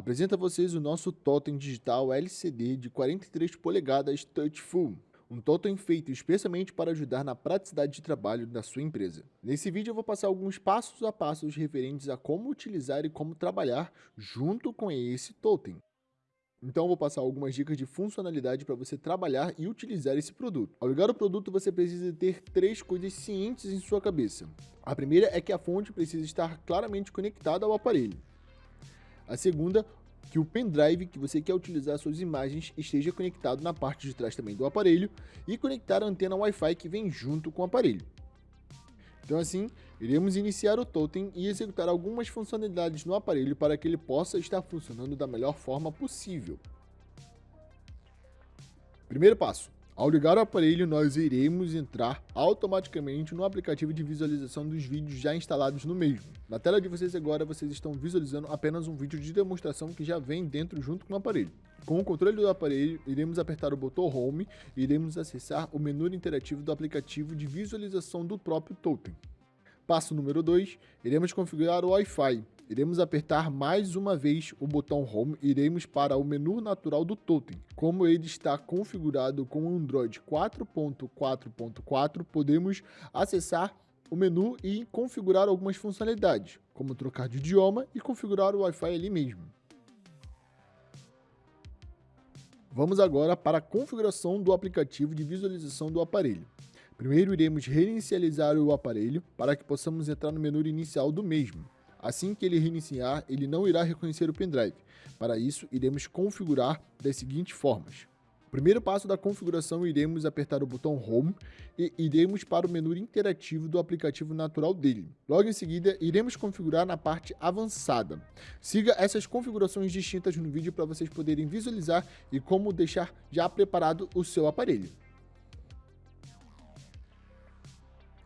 apresenta a vocês o nosso totem digital LCD de 43 polegadas Touchful. Um totem feito especialmente para ajudar na praticidade de trabalho da sua empresa. Nesse vídeo eu vou passar alguns passos a passos referentes a como utilizar e como trabalhar junto com esse totem. Então vou passar algumas dicas de funcionalidade para você trabalhar e utilizar esse produto. Ao ligar o produto, você precisa ter três coisas cientes em sua cabeça. A primeira é que a fonte precisa estar claramente conectada ao aparelho. A segunda, que o pendrive que você quer utilizar suas imagens esteja conectado na parte de trás também do aparelho e conectar a antena Wi-Fi que vem junto com o aparelho. Então assim, iremos iniciar o totem e executar algumas funcionalidades no aparelho para que ele possa estar funcionando da melhor forma possível. Primeiro passo, ao ligar o aparelho, nós iremos entrar automaticamente no aplicativo de visualização dos vídeos já instalados no mesmo. Na tela de vocês agora, vocês estão visualizando apenas um vídeo de demonstração que já vem dentro junto com o aparelho. Com o controle do aparelho, iremos apertar o botão Home e iremos acessar o menu interativo do aplicativo de visualização do próprio totem. Passo número 2, iremos configurar o Wi-Fi. Iremos apertar mais uma vez o botão Home e iremos para o menu natural do Totem. Como ele está configurado com Android 4.4.4, podemos acessar o menu e configurar algumas funcionalidades, como trocar de idioma e configurar o Wi-Fi ali mesmo. Vamos agora para a configuração do aplicativo de visualização do aparelho. Primeiro iremos reinicializar o aparelho para que possamos entrar no menu inicial do mesmo. Assim que ele reiniciar, ele não irá reconhecer o pendrive. Para isso, iremos configurar das seguintes formas. Primeiro passo da configuração, iremos apertar o botão Home e iremos para o menu interativo do aplicativo natural dele. Logo em seguida, iremos configurar na parte avançada. Siga essas configurações distintas no vídeo para vocês poderem visualizar e como deixar já preparado o seu aparelho.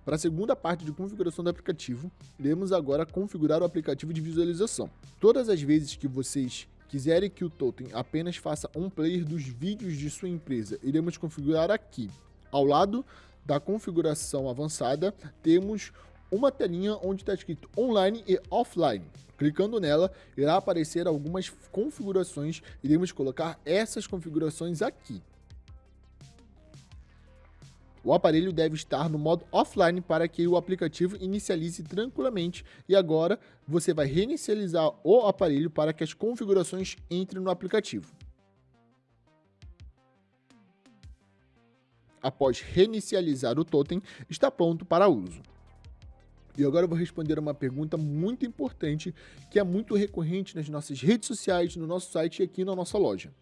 Para a segunda parte de configuração do aplicativo, iremos agora configurar o aplicativo de visualização. Todas as vezes que vocês quiserem que o Totem apenas faça um player dos vídeos de sua empresa, iremos configurar aqui. Ao lado da configuração avançada, temos uma telinha onde está escrito online e offline. Clicando nela, irá aparecer algumas configurações, iremos colocar essas configurações aqui. O aparelho deve estar no modo offline para que o aplicativo inicialize tranquilamente e agora você vai reinicializar o aparelho para que as configurações entrem no aplicativo. Após reinicializar o totem, está pronto para uso. E agora eu vou responder uma pergunta muito importante que é muito recorrente nas nossas redes sociais, no nosso site e aqui na nossa loja.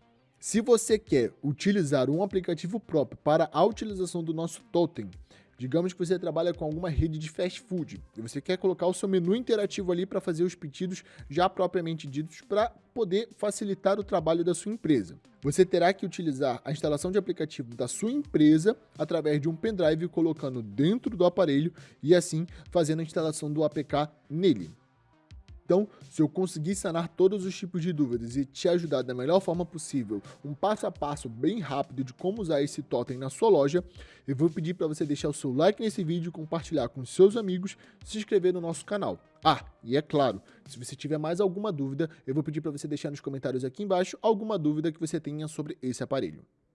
Se você quer utilizar um aplicativo próprio para a utilização do nosso totem, digamos que você trabalha com alguma rede de fast food e você quer colocar o seu menu interativo ali para fazer os pedidos já propriamente ditos para poder facilitar o trabalho da sua empresa. Você terá que utilizar a instalação de aplicativo da sua empresa através de um pendrive colocando dentro do aparelho e assim fazendo a instalação do APK nele. Então, se eu conseguir sanar todos os tipos de dúvidas e te ajudar da melhor forma possível, um passo a passo bem rápido de como usar esse totem na sua loja, eu vou pedir para você deixar o seu like nesse vídeo, compartilhar com seus amigos, se inscrever no nosso canal. Ah, e é claro, se você tiver mais alguma dúvida, eu vou pedir para você deixar nos comentários aqui embaixo alguma dúvida que você tenha sobre esse aparelho.